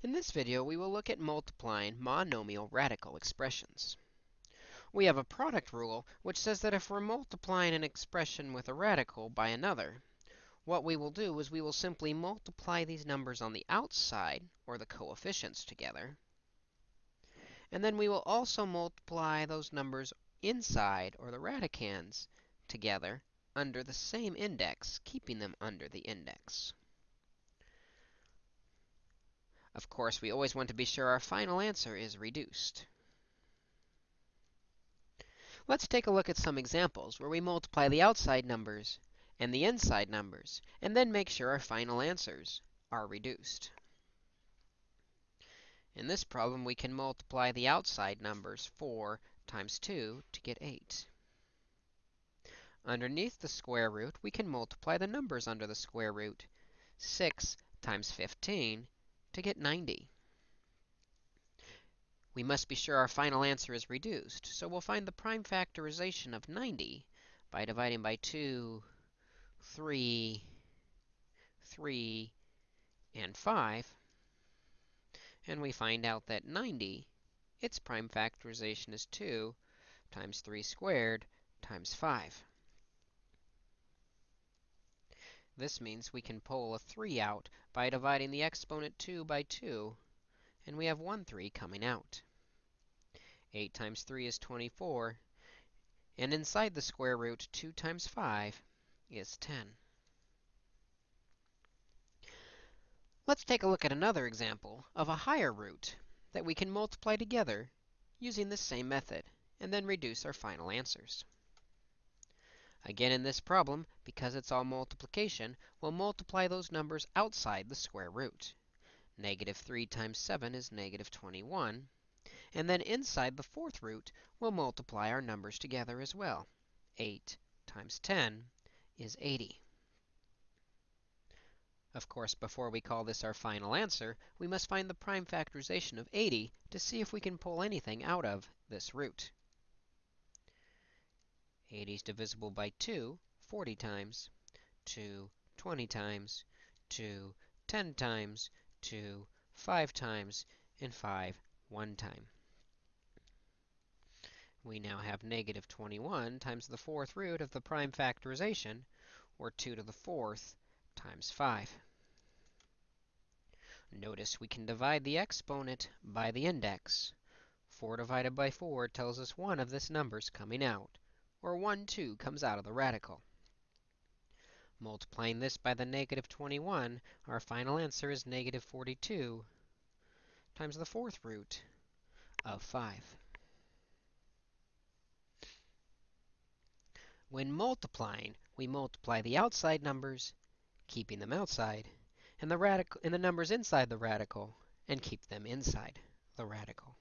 In this video, we will look at multiplying monomial radical expressions. We have a product rule which says that if we're multiplying an expression with a radical by another, what we will do is we will simply multiply these numbers on the outside, or the coefficients, together. And then we will also multiply those numbers inside, or the radicands, together under the same index, keeping them under the index. Of course, we always want to be sure our final answer is reduced. Let's take a look at some examples where we multiply the outside numbers and the inside numbers, and then make sure our final answers are reduced. In this problem, we can multiply the outside numbers 4 times 2 to get 8. Underneath the square root, we can multiply the numbers under the square root. 6 times 15 to get 90. We must be sure our final answer is reduced, so we'll find the prime factorization of 90 by dividing by 2, 3, 3, and 5. And we find out that 90, its prime factorization is 2 times 3 squared times 5. This means we can pull a 3 out by dividing the exponent 2 by 2, and we have 1 3 coming out. 8 times 3 is 24, and inside the square root, 2 times 5 is 10. Let's take a look at another example of a higher root that we can multiply together using this same method, and then reduce our final answers. Again, in this problem, because it's all multiplication, we'll multiply those numbers outside the square root. Negative 3 times 7 is negative 21. And then inside the fourth root, we'll multiply our numbers together as well. 8 times 10 is 80. Of course, before we call this our final answer, we must find the prime factorization of 80 to see if we can pull anything out of this root. 80 is divisible by 2 40 times, 2 20 times, 2 10 times, 2 5 times, and 5 1 time. We now have negative 21 times the fourth root of the prime factorization, or 2 to the fourth times 5. Notice we can divide the exponent by the index. 4 divided by 4 tells us one of this number's coming out or 1 2 comes out of the radical. Multiplying this by the negative 21, our final answer is negative 42 times the fourth root of 5. When multiplying, we multiply the outside numbers, keeping them outside, and the, radical, and the numbers inside the radical, and keep them inside the radical.